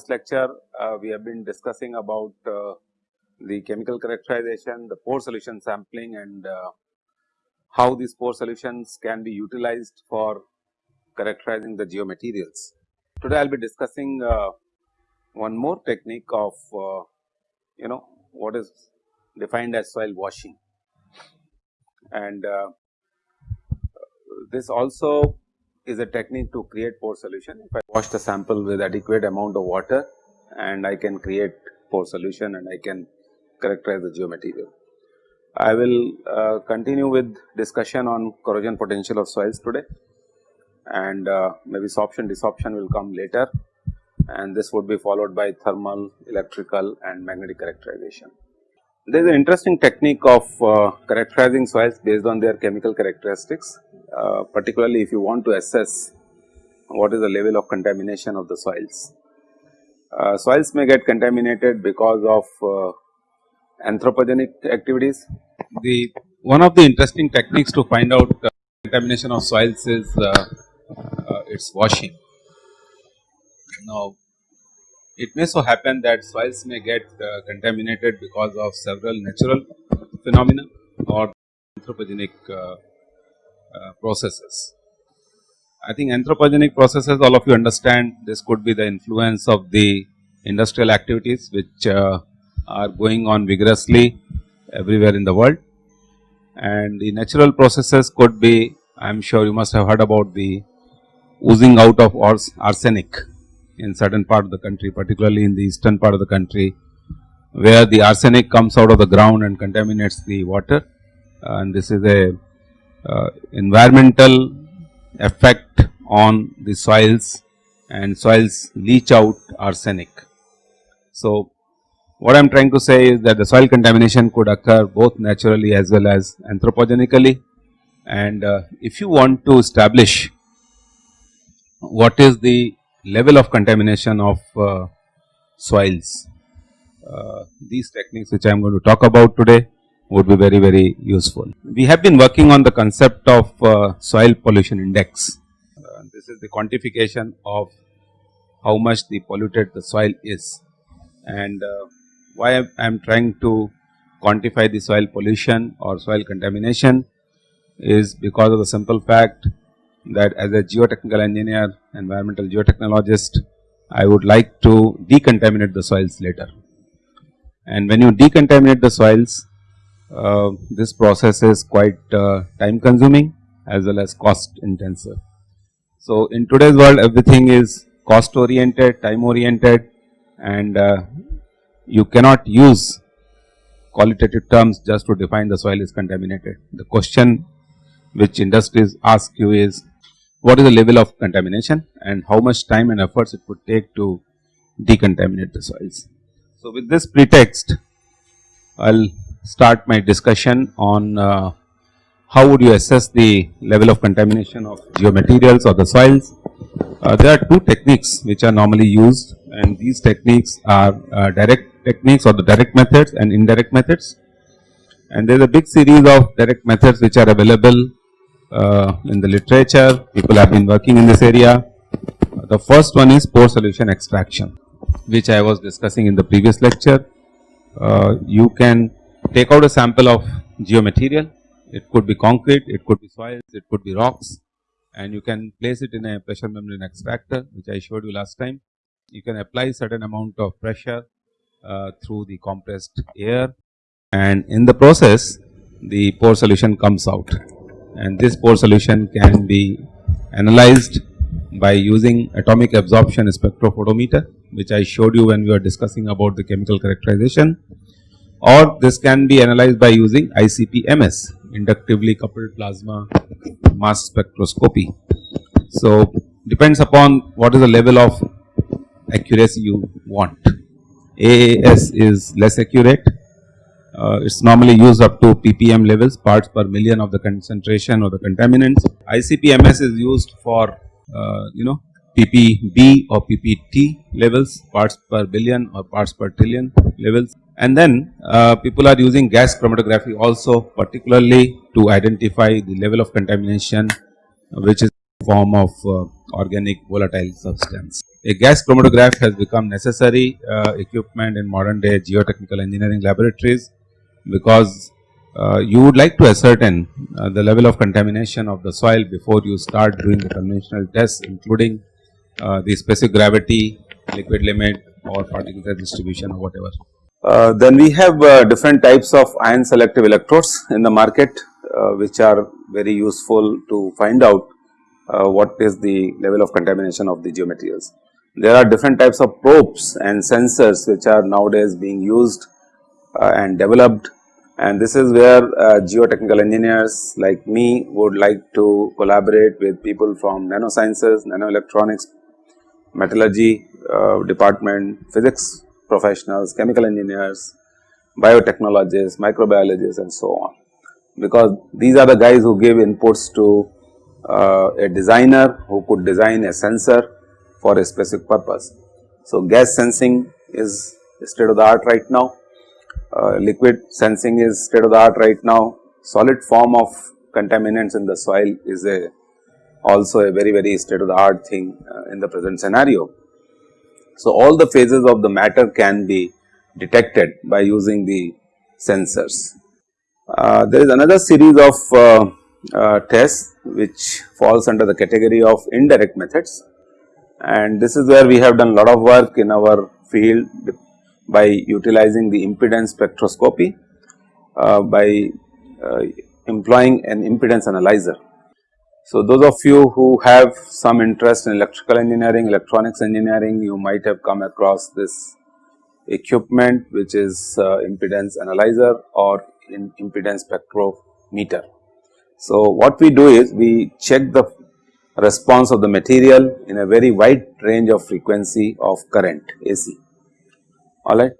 previous lecture, uh, we have been discussing about uh, the chemical characterization, the pore solution sampling and uh, how these pore solutions can be utilized for characterizing the geomaterials. Today I will be discussing uh, one more technique of uh, you know what is defined as soil washing and uh, this also is a technique to create pore solution. If I wash the sample with adequate amount of water and I can create pore solution and I can characterize the geomaterial. I will uh, continue with discussion on corrosion potential of soils today and uh, maybe sorption desorption will come later and this would be followed by thermal, electrical and magnetic characterization. There is an interesting technique of uh, characterizing soils based on their chemical characteristics, uh, particularly if you want to assess what is the level of contamination of the soils. Uh, soils may get contaminated because of uh, anthropogenic activities. The one of the interesting techniques to find out uh, contamination of soils is uh, its washing. Now, it may so happen that soils may get contaminated because of several natural phenomena or anthropogenic uh, processes. I think anthropogenic processes all of you understand this could be the influence of the industrial activities which uh, are going on vigorously everywhere in the world and the natural processes could be I am sure you must have heard about the oozing out of arsenic in certain part of the country particularly in the eastern part of the country where the arsenic comes out of the ground and contaminates the water and this is a uh, environmental effect on the soils and soils leach out arsenic. So, what I am trying to say is that the soil contamination could occur both naturally as well as anthropogenically and uh, if you want to establish what is the level of contamination of uh, soils. Uh, these techniques which I am going to talk about today would be very very useful. We have been working on the concept of uh, soil pollution index. Uh, this is the quantification of how much the polluted the soil is and uh, why I am trying to quantify the soil pollution or soil contamination is because of the simple fact that as a geotechnical engineer, environmental geotechnologist, I would like to decontaminate the soils later. And when you decontaminate the soils, uh, this process is quite uh, time consuming as well as cost intensive. So, in today's world everything is cost oriented, time oriented and uh, you cannot use qualitative terms just to define the soil is contaminated. The question which industries ask you is what is the level of contamination and how much time and efforts it would take to decontaminate the soils. So, with this pretext I will start my discussion on uh, how would you assess the level of contamination of geomaterials or the soils. Uh, there are two techniques which are normally used and these techniques are uh, direct techniques or the direct methods and indirect methods. And there is a big series of direct methods which are available uh, in the literature, people have been working in this area. The first one is pore solution extraction, which I was discussing in the previous lecture. Uh, you can take out a sample of geomaterial, it could be concrete, it could be soils, it could be rocks and you can place it in a pressure membrane extractor which I showed you last time. You can apply certain amount of pressure uh, through the compressed air and in the process the pore solution comes out. And this pore solution can be analyzed by using atomic absorption spectrophotometer which I showed you when we were discussing about the chemical characterization or this can be analyzed by using ICP-MS inductively coupled plasma mass spectroscopy. So, depends upon what is the level of accuracy you want. AAS is less accurate uh, it is normally used up to ppm levels parts per million of the concentration or the contaminants. ICP-MS is used for uh, you know ppb or ppt levels parts per billion or parts per trillion levels and then uh, people are using gas chromatography also particularly to identify the level of contamination which is form of uh, organic volatile substance. a gas chromatograph has become necessary uh, equipment in modern day geotechnical engineering laboratories because uh, you would like to ascertain uh, the level of contamination of the soil before you start doing the conventional tests including uh, the specific gravity, liquid limit or particle distribution or whatever. Uh, then we have uh, different types of ion selective electrodes in the market uh, which are very useful to find out what is the level of contamination of the geomaterials. There are different types of probes and sensors which are nowadays being used and developed and this is where uh, geotechnical engineers like me would like to collaborate with people from nanosciences, nanoelectronics, metallurgy uh, department, physics professionals, chemical engineers, biotechnologists, microbiologists and so on. Because these are the guys who give inputs to uh, a designer who could design a sensor for a specific purpose. So, gas sensing is state of the art right now uh, liquid sensing is state of the art right now, solid form of contaminants in the soil is a also a very very state of the art thing uh, in the present scenario. So, all the phases of the matter can be detected by using the sensors. Uh, there is another series of uh, uh, tests which falls under the category of indirect methods and this is where we have done lot of work in our field by utilizing the impedance spectroscopy uh, by uh, employing an impedance analyzer. So, those of you who have some interest in electrical engineering, electronics engineering, you might have come across this equipment which is uh, impedance analyzer or impedance spectrometer. So, what we do is we check the response of the material in a very wide range of frequency of current AC alright.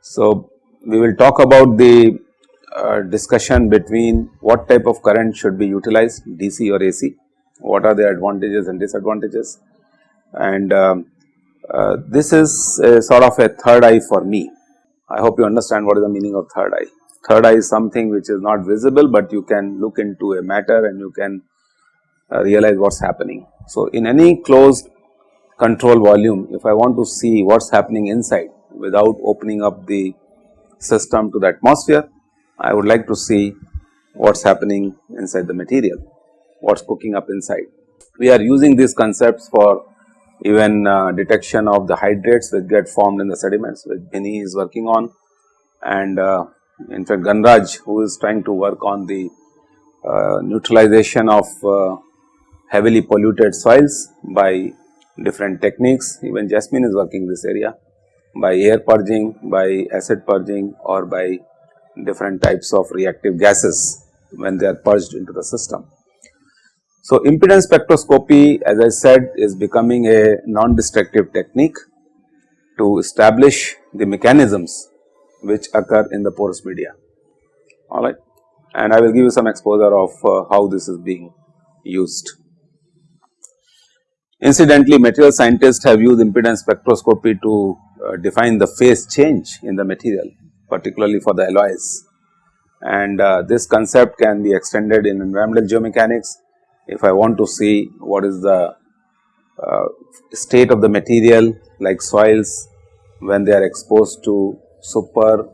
So, we will talk about the uh, discussion between what type of current should be utilized DC or AC, what are the advantages and disadvantages and um, uh, this is sort of a third eye for me. I hope you understand what is the meaning of third eye. Third eye is something which is not visible, but you can look into a matter and you can uh, realize what is happening. So, in any closed control volume, if I want to see what is happening inside, without opening up the system to the atmosphere, I would like to see what is happening inside the material, what is cooking up inside. We are using these concepts for even uh, detection of the hydrates which get formed in the sediments which Bini is working on and uh, in fact Ganraj who is trying to work on the uh, neutralization of uh, heavily polluted soils by different techniques even Jasmine is working this area by air purging, by acid purging or by different types of reactive gases when they are purged into the system. So, impedance spectroscopy as I said is becoming a non-destructive technique to establish the mechanisms which occur in the porous media alright and I will give you some exposure of uh, how this is being used. Incidentally, material scientists have used impedance spectroscopy to uh, define the phase change in the material particularly for the alloys and uh, this concept can be extended in environmental geomechanics if I want to see what is the uh, state of the material like soils when they are exposed to super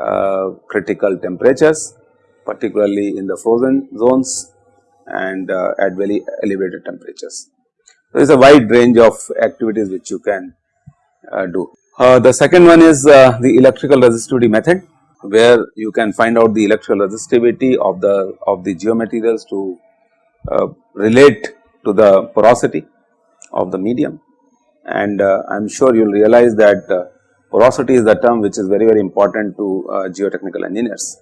uh, critical temperatures particularly in the frozen zones and uh, at very elevated temperatures. There is a wide range of activities which you can uh, do. Uh, the second one is uh, the electrical resistivity method where you can find out the electrical resistivity of the of the geomaterials to relate to the porosity of the medium. And I am sure you will realize that porosity is the term which is very very important to uh, geotechnical engineers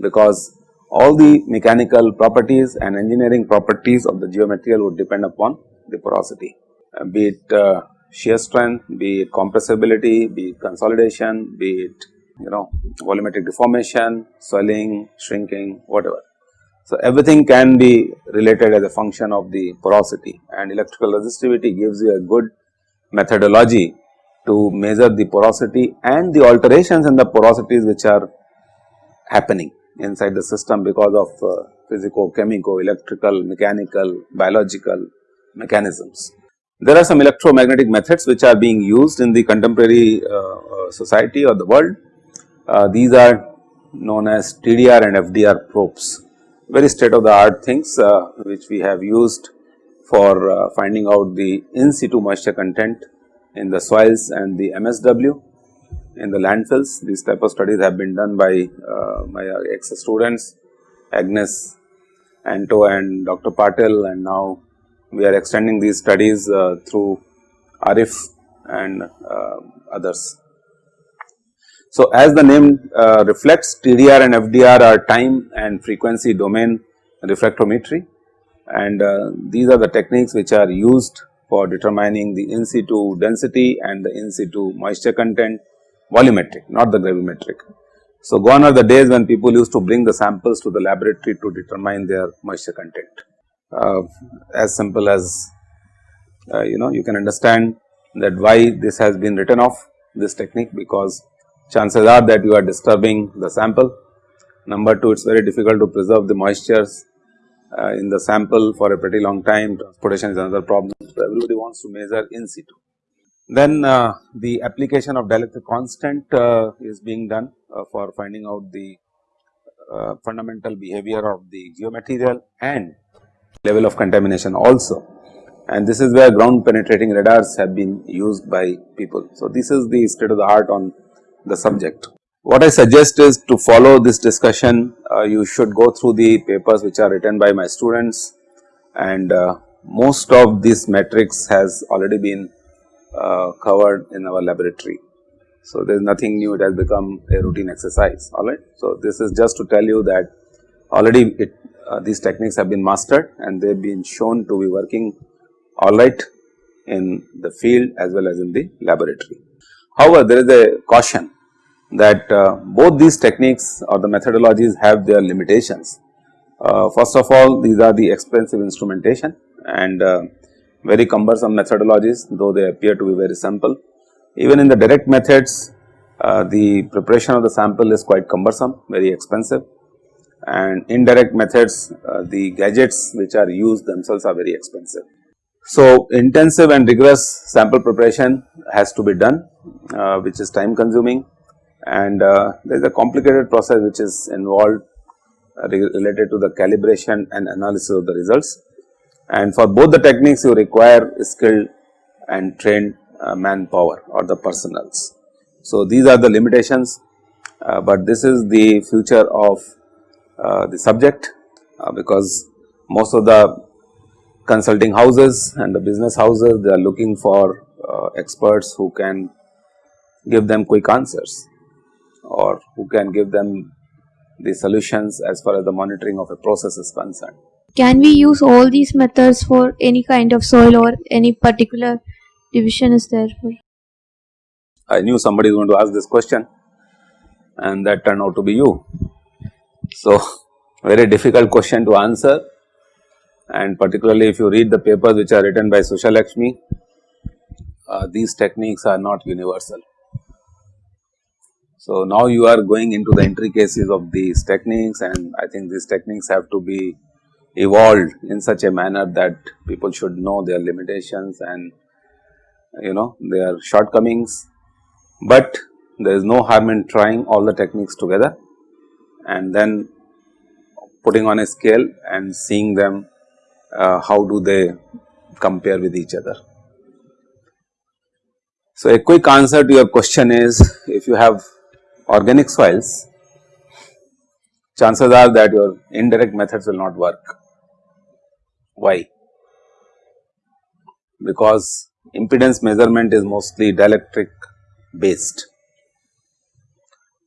because all the mechanical properties and engineering properties of the geomaterial would depend upon the porosity uh, be it uh, shear strength, be it compressibility, be it consolidation, be it you know volumetric deformation, swelling, shrinking, whatever. So, everything can be related as a function of the porosity and electrical resistivity gives you a good methodology to measure the porosity and the alterations in the porosities which are happening inside the system because of uh, physico, chemical, electrical, mechanical, biological mechanisms. There are some electromagnetic methods which are being used in the contemporary uh, uh society or the world. Uh, these are known as TDR and FDR probes, very state of the art things uh, which we have used for finding out the in situ moisture content in the soils and the MSW in the landfills. These type of studies have been done by uh, my ex students Agnes Anto and Dr. Patel and now we are extending these studies uh, through Arif and uh, others. So, as the name uh, reflects TDR and FDR are time and frequency domain reflectometry and these are the techniques which are used for determining the in situ density and the in situ moisture content volumetric not the gravimetric. So, gone are the days when people used to bring the samples to the laboratory to determine their moisture content. Uh, as simple as uh, you know you can understand that why this has been written off this technique because chances are that you are disturbing the sample. Number 2 it is very difficult to preserve the moistures uh, in the sample for a pretty long time transportation is another problem. So, everybody wants to measure in situ. Then uh, the application of dielectric constant uh, is being done uh, for finding out the fundamental behavior of the geomaterial and level of contamination also and this is where ground penetrating radars have been used by people. So, this is the state of the art on the subject. What I suggest is to follow this discussion uh, you should go through the papers which are written by my students and uh, most of this metrics has already been uh, covered in our laboratory. So, there is nothing new it has become a routine exercise alright. So, this is just to tell you that already it, uh, these techniques have been mastered and they have been shown to be working alright in the field as well as in the laboratory. However, there is a caution that uh, both these techniques or the methodologies have their limitations. Uh, first of all these are the expensive instrumentation and uh, very cumbersome methodologies though they appear to be very simple. Even in the direct methods uh, the preparation of the sample is quite cumbersome very expensive and indirect methods uh, the gadgets which are used themselves are very expensive. So, intensive and rigorous sample preparation has to be done uh, which is time consuming and uh, there is a complicated process which is involved uh, related to the calibration and analysis of the results and for both the techniques you require skilled and trained uh, manpower or the personals. So, these are the limitations, uh, but this is the future of the subject uh, because most of the consulting houses and the business houses they are looking for uh, experts who can give them quick answers or who can give them the solutions as far as the monitoring of a process is concerned. Can we use all these methods for any kind of soil or any particular division is there for? I knew somebody is going to ask this question and that turned out to be you. So, very difficult question to answer. And particularly if you read the papers which are written by Sushalakshmi, uh, these techniques are not universal. So, now you are going into the intricacies of these techniques and I think these techniques have to be evolved in such a manner that people should know their limitations and you know their shortcomings, but there is no harm in trying all the techniques together and then putting on a scale and seeing them uh, how do they compare with each other. So, a quick answer to your question is if you have organic soils chances are that your indirect methods will not work why? Because impedance measurement is mostly dielectric based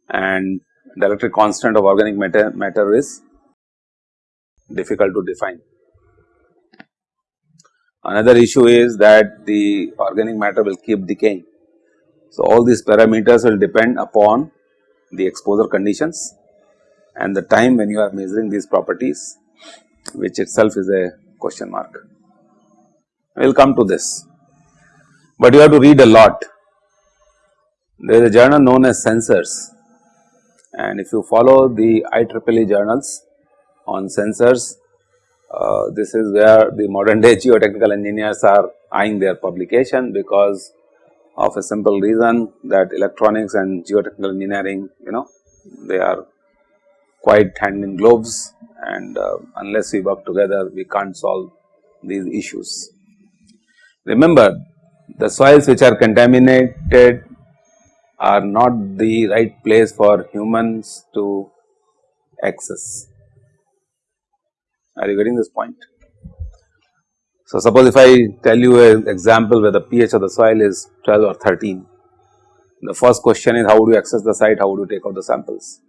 and dielectric constant of organic matter, matter is difficult to define. Another issue is that the organic matter will keep decaying. So, all these parameters will depend upon the exposure conditions and the time when you are measuring these properties which itself is a question mark. We will come to this, but you have to read a lot. There is a journal known as Sensors and if you follow the IEEE journals on sensors, uh, this is where the modern day geotechnical engineers are eyeing their publication because of a simple reason that electronics and geotechnical engineering you know they are quite hand in gloves and uh, unless we work together we can't solve these issues. Remember the soils which are contaminated are not the right place for humans to access. Are you getting this point? So, suppose if I tell you an example where the pH of the soil is 12 or 13, the first question is how would you access the site, how would you take out the samples?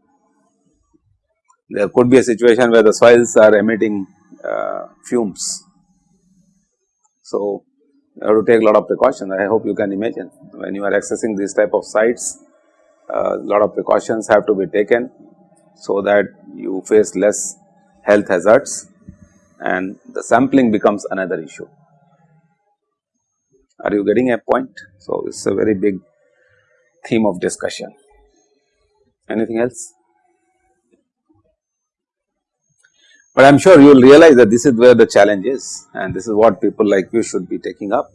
There could be a situation where the soils are emitting uh, fumes. So, have to take a lot of precautions. I hope you can imagine when you are accessing these type of sites, a uh, lot of precautions have to be taken so that you face less health hazards and the sampling becomes another issue. Are you getting a point? So, it is a very big theme of discussion. Anything else? But I am sure you will realize that this is where the challenge is and this is what people like you should be taking up.